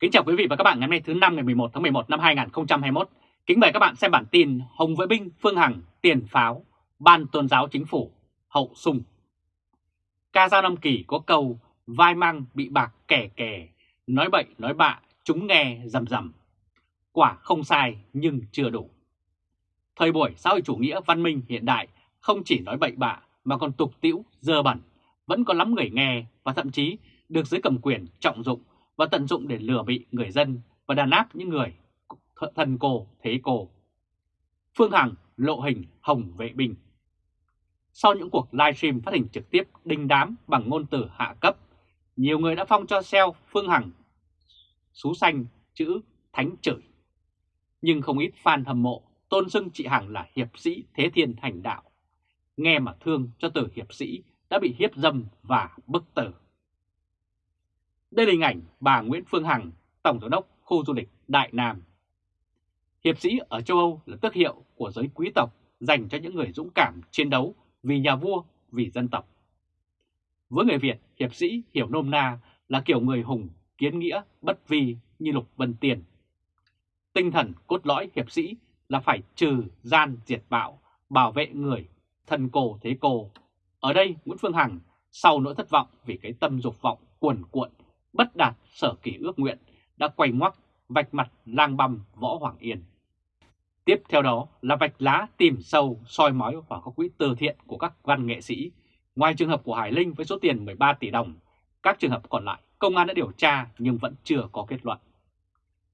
Kính chào quý vị và các bạn ngày hôm nay thứ năm ngày 11 tháng 11 năm 2021. Kính mời các bạn xem bản tin Hồng Vệ Binh Phương Hằng tiền pháo, Ban Tôn giáo Chính phủ, hậu sung. Ca dao năm kỳ có câu vai mang bị bạc kẻ kẻ, nói bậy nói bạ, chúng nghe rầm rầm. Quả không sai nhưng chưa đủ. Thời buổi xã hội chủ nghĩa văn minh hiện đại không chỉ nói bậy bạ mà còn tục tĩu, dơ bẩn, vẫn có lắm người nghe và thậm chí được giới cầm quyền trọng dụng và tận dụng để lừa bị người dân và đàn áp những người thần cổ thế cổ. Phương Hằng lộ hình hồng vệ binh. Sau những cuộc livestream phát hình trực tiếp đinh đám bằng ngôn từ hạ cấp, nhiều người đã phong cho SEO Phương Hằng xú xanh chữ thánh chửi. Nhưng không ít fan hâm mộ tôn xưng chị Hằng là hiệp sĩ thế thiên thành đạo. Nghe mà thương cho từ hiệp sĩ đã bị hiếp dâm và bức tử. Đây là hình ảnh bà Nguyễn Phương Hằng, Tổng Giám đốc khu du lịch Đại Nam. Hiệp sĩ ở châu Âu là tước hiệu của giới quý tộc dành cho những người dũng cảm chiến đấu vì nhà vua, vì dân tộc. Với người Việt, hiệp sĩ hiểu nôm na là kiểu người hùng, kiến nghĩa, bất vi như Lục Vân Tiền. Tinh thần cốt lõi hiệp sĩ là phải trừ gian diệt bạo, bảo vệ người, thân cô thế cô. Ở đây Nguyễn Phương Hằng sau nỗi thất vọng vì cái tâm dục vọng cuồn cuộn bất đạt sở kỳ ước nguyện đã quay ngoắc vạch mặt lang băm Võ Hoàng Yên. Tiếp theo đó là vạch lá tìm sâu soi mói vào các quỹ từ thiện của các văn nghệ sĩ. Ngoài trường hợp của Hải Linh với số tiền 13 tỷ đồng, các trường hợp còn lại công an đã điều tra nhưng vẫn chưa có kết luận.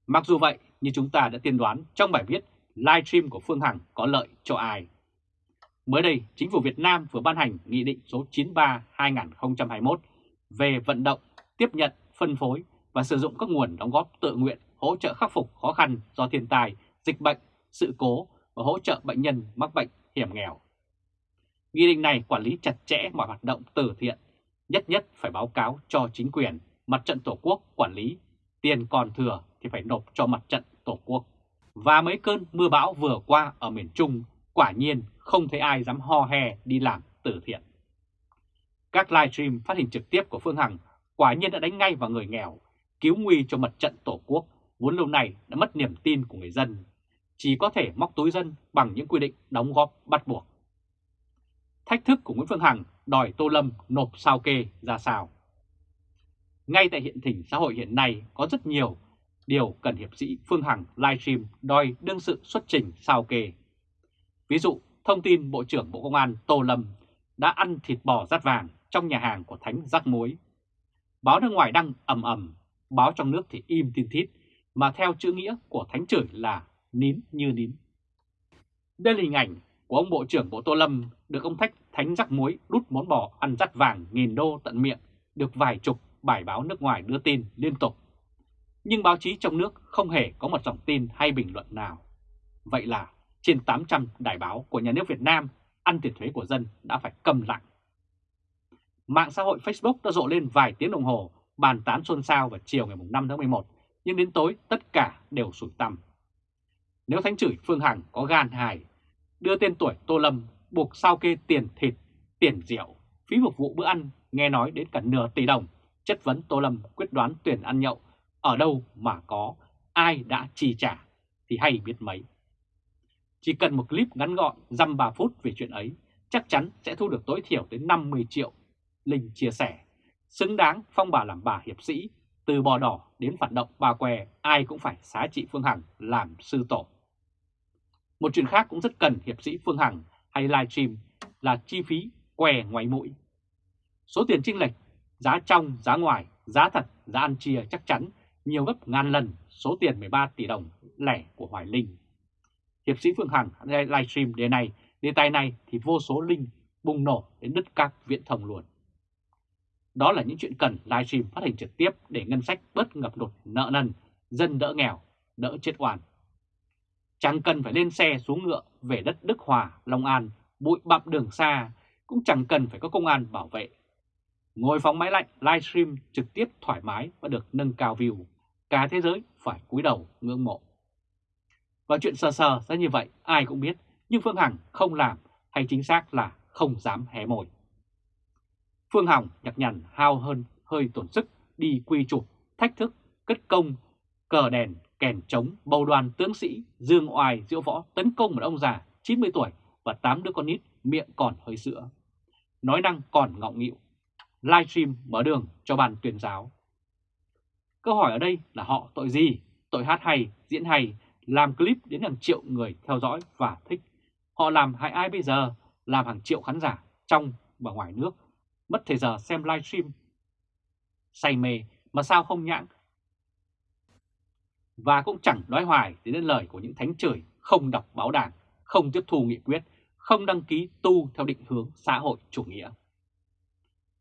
Mặc dù vậy, như chúng ta đã tiên đoán trong bài viết livestream của Phương Hằng có lợi cho ai. Mới đây, chính phủ Việt Nam vừa ban hành Nghị định số 93-2021 về vận động, tiếp nhận phân phối và sử dụng các nguồn đóng góp tự nguyện hỗ trợ khắc phục khó khăn do thiên tai, dịch bệnh, sự cố và hỗ trợ bệnh nhân mắc bệnh hiểm nghèo. Nghị định này quản lý chặt chẽ mọi hoạt động từ thiện, nhất nhất phải báo cáo cho chính quyền, mặt trận Tổ quốc quản lý, tiền còn thừa thì phải nộp cho mặt trận Tổ quốc. Và mấy cơn mưa bão vừa qua ở miền Trung, quả nhiên không thấy ai dám ho he đi làm từ thiện. Các livestream phát hình trực tiếp của Phương Hằng quả nhiên đã đánh ngay vào người nghèo, cứu nguy cho mặt trận Tổ quốc, vốn lâu nay đã mất niềm tin của người dân, chỉ có thể móc túi dân bằng những quy định đóng góp bắt buộc. Thách thức của Nguyễn Phương Hằng đòi Tô Lâm nộp sao kê ra sao. Ngay tại hiện tình xã hội hiện nay có rất nhiều điều cần hiệp sĩ Phương Hằng livestream đòi đương sự xuất trình sao kê. Ví dụ, thông tin Bộ trưởng Bộ Công an Tô Lâm đã ăn thịt bò rát vàng trong nhà hàng của Thánh Rắc Muối Báo nước ngoài đăng ầm ầm, báo trong nước thì im tin thít, mà theo chữ nghĩa của thánh chửi là nín như nín. Đây là hình ảnh của ông Bộ trưởng Bộ Tô Lâm được ông Thách thánh rắc muối đút món bò ăn rắt vàng nghìn đô tận miệng, được vài chục bài báo nước ngoài đưa tin liên tục. Nhưng báo chí trong nước không hề có một dòng tin hay bình luận nào. Vậy là trên 800 đài báo của nhà nước Việt Nam ăn tiền thuế của dân đã phải cầm lặng Mạng xã hội Facebook đã rộ lên vài tiếng đồng hồ bàn tán xôn xao vào chiều ngày 5 tháng 11, nhưng đến tối tất cả đều sủi tăm. Nếu thánh chửi Phương Hằng có gan hài, đưa tên tuổi Tô Lâm buộc sao kê tiền thịt, tiền rượu, phí phục vụ bữa ăn nghe nói đến cả nửa tỷ đồng, chất vấn Tô Lâm quyết đoán tuyển ăn nhậu, ở đâu mà có, ai đã chi trả thì hay biết mấy. Chỉ cần một clip ngắn gọn dăm 3 phút về chuyện ấy, chắc chắn sẽ thu được tối thiểu tới 50 triệu Linh chia sẻ, xứng đáng phong bà làm bà hiệp sĩ, từ bò đỏ đến phản động bà què, ai cũng phải xá trị Phương Hằng làm sư tổ. Một chuyện khác cũng rất cần hiệp sĩ Phương Hằng hay livestream là chi phí què ngoài mũi. Số tiền chênh lệch, giá trong, giá ngoài, giá thật, giá ăn chia chắc chắn nhiều gấp ngàn lần số tiền 13 tỷ đồng lẻ của Hoài Linh. Hiệp sĩ Phương Hằng livestream đề này, đề tài này thì vô số linh bùng nổ đến đứt các viễn thông luôn. Đó là những chuyện cần livestream phát hành trực tiếp để ngân sách bớt ngập lụt nợ nần, dân đỡ nghèo, đỡ chết oan. Chẳng cần phải lên xe xuống ngựa về đất Đức Hòa, Long An, bụi bặm đường xa, cũng chẳng cần phải có công an bảo vệ. Ngồi phóng máy lạnh livestream trực tiếp thoải mái và được nâng cao view, cả thế giới phải cúi đầu ngưỡng mộ. Và chuyện sờ sờ ra như vậy ai cũng biết, nhưng Phương Hằng không làm hay chính xác là không dám hé môi. Phương Hằng nhặt nhằn hao hơn hơi tổn sức đi quy chụp, thách thức, cất công cờ đèn, kèn trống, bầu đoàn tướng sĩ, dương oai diễu võ tấn công một ông già 90 tuổi và 8 đứa con nít miệng còn hơi sữa. Nói năng còn ngọng nghịu. Livestream mở đường cho bàn tuyên giáo. Câu hỏi ở đây là họ tội gì? Tội hát hay, diễn hay, làm clip đến hàng triệu người theo dõi và thích. Họ làm hại ai bây giờ? Làm hàng triệu khán giả trong và ngoài nước. Mất thời giờ xem livestream. Say mê mà sao không nhãng? Và cũng chẳng nói hoài đến lời của những thánh trời không đọc báo đảng, không tiếp thu nghị quyết, không đăng ký tu theo định hướng xã hội chủ nghĩa.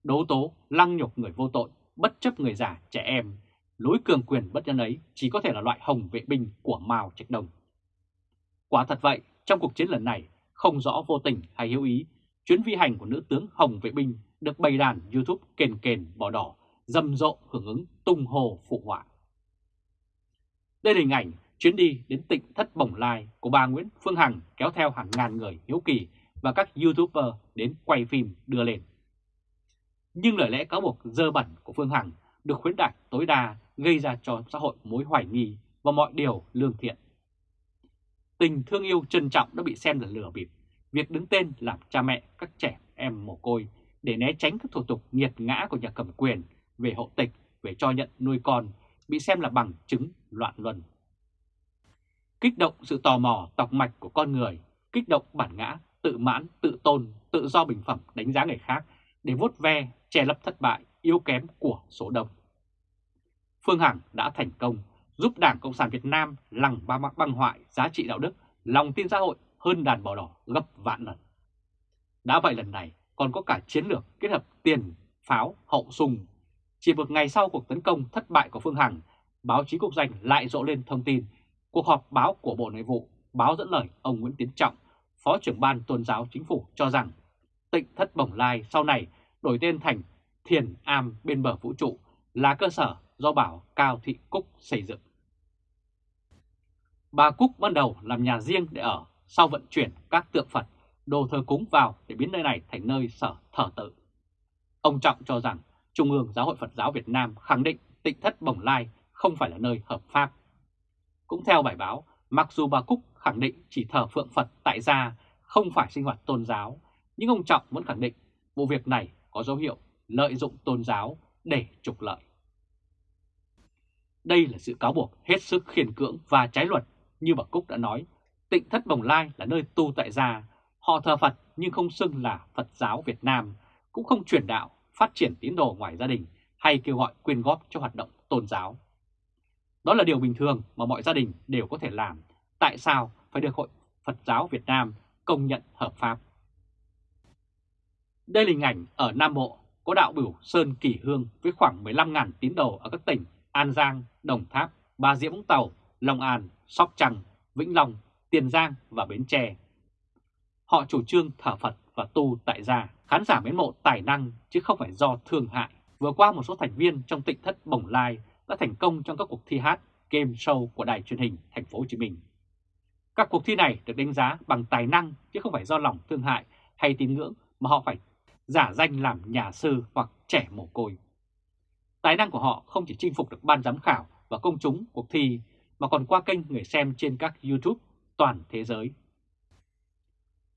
Đố tố, lăng nhục người vô tội, bất chấp người già, trẻ em, lối cường quyền bất nhân ấy chỉ có thể là loại hồng vệ binh của Mao Trạch Đông. Quả thật vậy, trong cuộc chiến lần này, không rõ vô tình hay hữu ý, chuyến vi hành của nữ tướng Hồng Vệ Binh được bày đàn YouTube kền kền bỏ đỏ, rầm rộ hưởng ứng tung hồ phụ họa. Đây là hình ảnh chuyến đi đến tỉnh Thất Bồng Lai của bà Nguyễn Phương Hằng kéo theo hàng ngàn người hiếu kỳ và các YouTuber đến quay phim đưa lên. Nhưng lời lẽ cáo buộc dơ bẩn của Phương Hằng được khuyến đại tối đa gây ra cho xã hội mối hoài nghi và mọi điều lương thiện. Tình thương yêu trân trọng đã bị xem là lừa bịp, việc đứng tên làm cha mẹ các trẻ em mồ côi để né tránh các thủ tục nghiệt ngã của nhà cầm quyền về hộ tịch, về cho nhận nuôi con bị xem là bằng chứng loạn luân. Kích động sự tò mò tọc mạch của con người, kích động bản ngã, tự mãn, tự tôn, tự do bình phẩm đánh giá người khác để vuốt ve, che lấp thất bại, yếu kém của số đông. Phương Hằng đã thành công giúp Đảng Cộng sản Việt Nam lằng ba mắc băng hoại giá trị đạo đức, lòng tin xã hội hơn đàn bò đỏ gấp vạn lần. Đã vậy lần này còn có cả chiến lược kết hợp tiền, pháo, hậu sùng. Chỉ một ngày sau cuộc tấn công thất bại của Phương Hằng, báo chí quốc doanh lại rộ lên thông tin cuộc họp báo của Bộ Nội vụ báo dẫn lời ông Nguyễn Tiến Trọng, Phó trưởng ban tôn giáo chính phủ cho rằng tịnh thất bổng lai sau này đổi tên thành Thiền Am bên bờ vũ trụ là cơ sở do bảo Cao Thị Cúc xây dựng. Bà Cúc ban đầu làm nhà riêng để ở, sau vận chuyển các tượng Phật, đồ thờ cúng vào để biến nơi này thành nơi sở thờ tự. Ông Trọng cho rằng Trung ương Giáo hội Phật giáo Việt Nam khẳng định tịnh thất Bồng Lai không phải là nơi hợp pháp. Cũng theo bài báo, mặc dù bà Cúc khẳng định chỉ thờ phượng Phật tại gia không phải sinh hoạt tôn giáo, nhưng ông Trọng vẫn khẳng định vụ việc này có dấu hiệu lợi dụng tôn giáo để trục lợi. Đây là sự cáo buộc hết sức khiển cưỡng và trái luật. Như bà Cúc đã nói, tịnh thất Bồng Lai là nơi tu tại gia. Họ thờ Phật nhưng không xưng là Phật giáo Việt Nam, cũng không truyền đạo, phát triển tín đồ ngoài gia đình hay kêu gọi quyên góp cho hoạt động tôn giáo. Đó là điều bình thường mà mọi gia đình đều có thể làm. Tại sao phải được Hội Phật giáo Việt Nam công nhận hợp pháp? Đây là hình ảnh ở Nam Bộ có đạo biểu Sơn Kỳ Hương với khoảng 15.000 tín đồ ở các tỉnh An Giang, Đồng Tháp, Bà Rịa Vũng Tàu, Long An, Sóc Trăng, Vĩnh Long, Tiền Giang và Bến Tre. Họ chủ trương thờ Phật và tu tại gia, khán giả mến mộ tài năng chứ không phải do thương hại. Vừa qua một số thành viên trong tịnh thất Bồng Lai đã thành công trong các cuộc thi hát, game show của đài truyền hình thành phố Hồ Chí Minh. Các cuộc thi này được đánh giá bằng tài năng chứ không phải do lòng thương hại hay tín ngưỡng mà họ phải giả danh làm nhà sư hoặc trẻ mồ côi. Tài năng của họ không chỉ chinh phục được ban giám khảo và công chúng cuộc thi mà còn qua kênh người xem trên các YouTube toàn thế giới.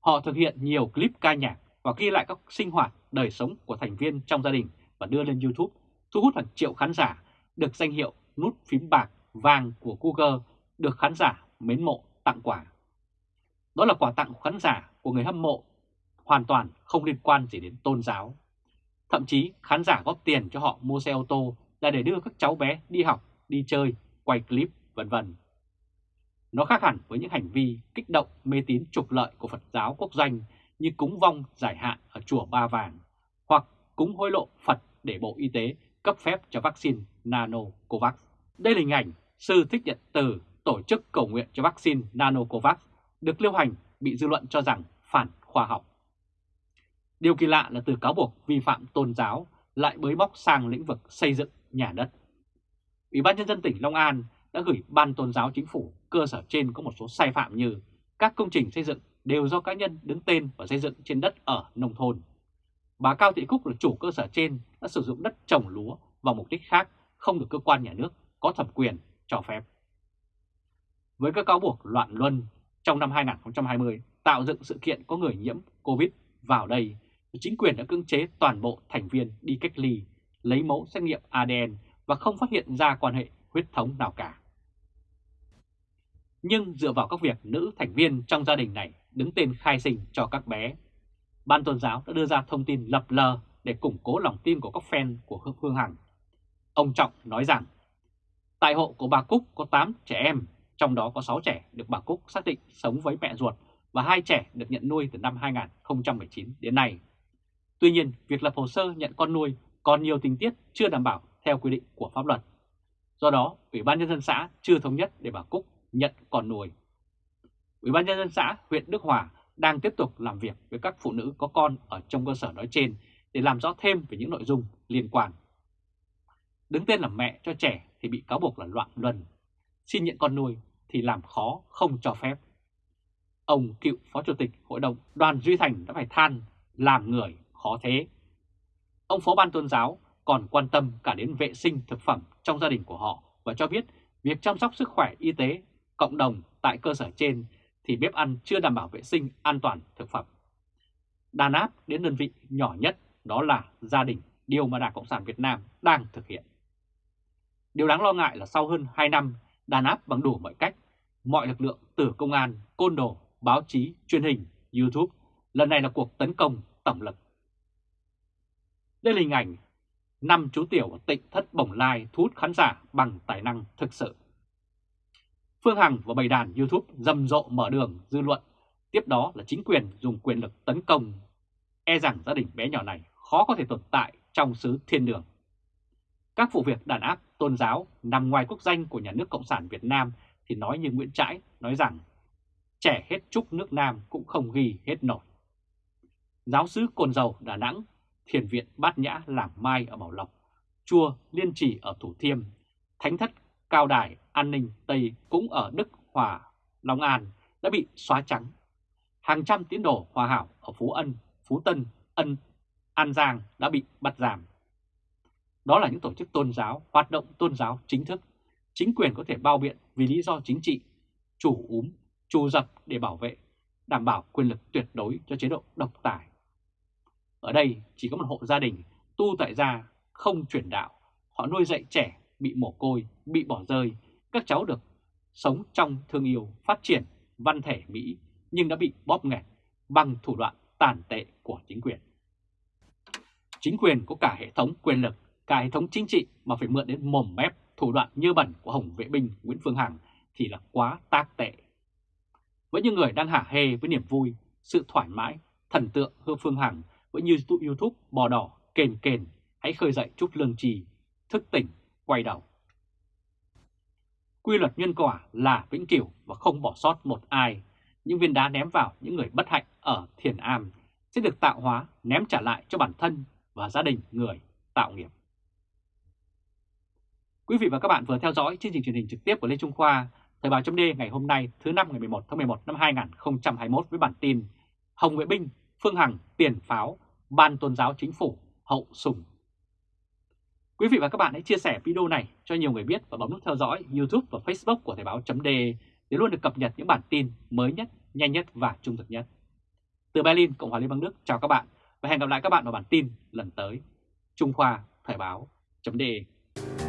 Họ thực hiện nhiều clip ca nhạc và ghi lại các sinh hoạt, đời sống của thành viên trong gia đình và đưa lên YouTube, thu hút hàng triệu khán giả, được danh hiệu nút phím bạc vàng của Google được khán giả mến mộ tặng quà. Đó là quà tặng của khán giả của người hâm mộ, hoàn toàn không liên quan gì đến tôn giáo. Thậm chí khán giả góp tiền cho họ mua xe ô tô là để đưa các cháu bé đi học, đi chơi, quay clip, vân vân. Nó khác hẳn với những hành vi kích động, mê tín, trục lợi của Phật giáo quốc doanh như cúng vong, giải hạn ở chùa Ba Vàng hoặc cúng hối lộ Phật để Bộ Y tế cấp phép cho vaccine Nanocovax. Đây là hình ảnh sư thích nhận từ tổ chức cầu nguyện cho vaccine Nanocovax được lưu hành, bị dư luận cho rằng phản khoa học. Điều kỳ lạ là từ cáo buộc vi phạm tôn giáo lại bới móc sang lĩnh vực xây dựng nhà đất. Ủy ban Nhân dân tỉnh Long An đã gửi Ban Tôn giáo Chính phủ cơ sở trên có một số sai phạm như các công trình xây dựng đều do cá nhân đứng tên và xây dựng trên đất ở nông thôn. Bà Cao Thị Cúc là chủ cơ sở trên đã sử dụng đất trồng lúa vào mục đích khác không được cơ quan nhà nước có thẩm quyền cho phép. Với các cáo buộc loạn luân trong năm 2020 tạo dựng sự kiện có người nhiễm Covid vào đây, chính quyền đã cưỡng chế toàn bộ thành viên đi cách ly, lấy mẫu xét nghiệm ADN và không phát hiện ra quan hệ huyết thống nào cả. Nhưng dựa vào các việc nữ thành viên trong gia đình này đứng tên khai sinh cho các bé, Ban tôn giáo đã đưa ra thông tin lập lờ để củng cố lòng tin của các fan của Hương Hằng. Ông Trọng nói rằng, tại hộ của bà Cúc có 8 trẻ em, trong đó có 6 trẻ được bà Cúc xác định sống với mẹ ruột và hai trẻ được nhận nuôi từ năm 2019 đến nay. Tuy nhiên, việc lập hồ sơ nhận con nuôi còn nhiều tình tiết chưa đảm bảo theo quy định của pháp luật. Do đó, Ủy ban Nhân dân xã chưa thống nhất để bà Cúc nhận con nuôi. Ủy ban Nhân dân xã huyện Đức Hòa đang tiếp tục làm việc với các phụ nữ có con ở trong cơ sở nói trên để làm rõ thêm về những nội dung liên quan. Đứng tên làm mẹ cho trẻ thì bị cáo buộc là loạn luân, xin nhận con nuôi thì làm khó không cho phép. Ông cựu Phó Chủ tịch Hội đồng Đoàn Duy Thành đã phải than làm người khó thế. Ông Phó Ban Tôn giáo còn quan tâm cả đến vệ sinh thực phẩm trong gia đình của họ và cho biết việc chăm sóc sức khỏe y tế cộng đồng tại cơ sở trên thì bếp ăn chưa đảm bảo vệ sinh an toàn thực phẩm. Đàn áp đến đơn vị nhỏ nhất đó là gia đình, điều mà Đảng Cộng sản Việt Nam đang thực hiện. Điều đáng lo ngại là sau hơn 2 năm đàn áp bằng đủ mọi cách, mọi lực lượng từ công an, côn đồ, báo chí, truyền hình, YouTube, lần này là cuộc tấn công tổng lực. Đây là hình ảnh năm chú tiểu ở tỉnh thất bồng lai thu hút khán giả bằng tài năng thực sự. Phương Hằng và bầy đàn YouTube rầm rộ mở đường dư luận, tiếp đó là chính quyền dùng quyền lực tấn công. E rằng gia đình bé nhỏ này khó có thể tồn tại trong xứ thiên đường. Các vụ việc đàn áp tôn giáo nằm ngoài quốc danh của nhà nước Cộng sản Việt Nam thì nói như Nguyễn Trãi nói rằng trẻ hết chúc nước Nam cũng không ghi hết nổi. Giáo sứ Cồn Dầu Đà Nẵng, Thiền viện Bát Nhã Làng Mai ở Bảo Lộc, Chùa Liên Trì ở Thủ Thiêm, Thánh thất Cao Đài An ninh Tây cũng ở Đức Hòa, Long An đã bị xóa trắng. Hàng trăm tín đồ hòa hảo ở Phú Ân, Phú Tân, Ân, An Giang đã bị bắt giảm. Đó là những tổ chức tôn giáo, hoạt động tôn giáo chính thức. Chính quyền có thể bao biện vì lý do chính trị, chủ úm, trù dập để bảo vệ, đảm bảo quyền lực tuyệt đối cho chế độ độc tài. Ở đây chỉ có một hộ gia đình tu tại gia không chuyển đạo, họ nuôi dạy trẻ bị mồ côi, bị bỏ rơi, các cháu được sống trong thương yêu, phát triển văn thể Mỹ nhưng đã bị bóp nghẹt bằng thủ đoạn tàn tệ của chính quyền. Chính quyền có cả hệ thống quyền lực, cả hệ thống chính trị mà phải mượn đến mồm mép thủ đoạn như bẩn của Hồng Vệ Binh Nguyễn Phương Hằng thì là quá tác tệ. Với những người đang hả hê với niềm vui, sự thoải mái, thần tượng Hương Phương Hằng với như YouTube bò đỏ kền kền, hãy khơi dậy chút lương trì, thức tỉnh, quay đầu. Quy luật nhân quả là vĩnh cửu và không bỏ sót một ai. Những viên đá ném vào những người bất hạnh ở thiền am sẽ được tạo hóa ném trả lại cho bản thân và gia đình người tạo nghiệp. Quý vị và các bạn vừa theo dõi chương trình truyền hình trực tiếp của Lê Trung Khoa, Thời báo chấm ngày hôm nay thứ năm ngày 11 tháng 11 năm 2021 với bản tin Hồng Vệ Binh, Phương Hằng, Tiền Pháo, Ban Tôn giáo Chính phủ, Hậu Sùng Quý vị và các bạn hãy chia sẻ video này cho nhiều người biết và bấm nút theo dõi YouTube và Facebook của Thời báo .de để luôn được cập nhật những bản tin mới nhất, nhanh nhất và trung thực nhất. Từ Berlin, Cộng hòa Liên bang Đức, chào các bạn và hẹn gặp lại các bạn vào bản tin lần tới. Trung Khoa Thời báo .de